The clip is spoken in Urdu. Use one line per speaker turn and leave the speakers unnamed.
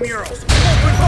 murals. Open